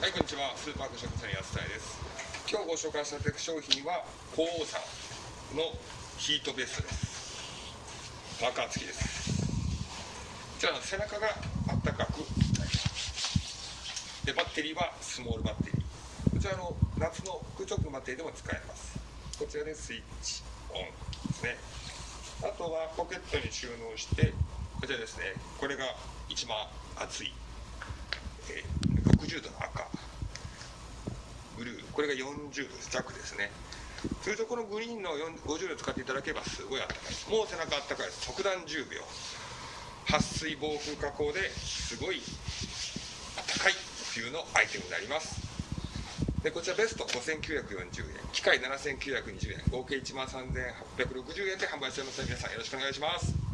はい、こんにちは。スーパークショップさんやすたいです。今日ご紹介したテク商品は、鳳凰さんのヒートベストです。パーカー付きです。こちらの背中があったかくなります。で、バッテリーはスモールバッテリー。こちらの夏の空直バッテリーでも使えます。こちらでスイッチオンですね。あとはポケットに収納して、こちらですね、これが一番熱い、えー60度の、これが40度弱ですね。通常このグリーンの50度使っていただければすごいあったかいです。もう背中あったかいです。即断10秒。撥水防風加工ですごいあったかい冬のアイテムになります。でこちらベスト5940円機械7920円合計1万3860円で販売しておりますので皆さんよろしくお願いします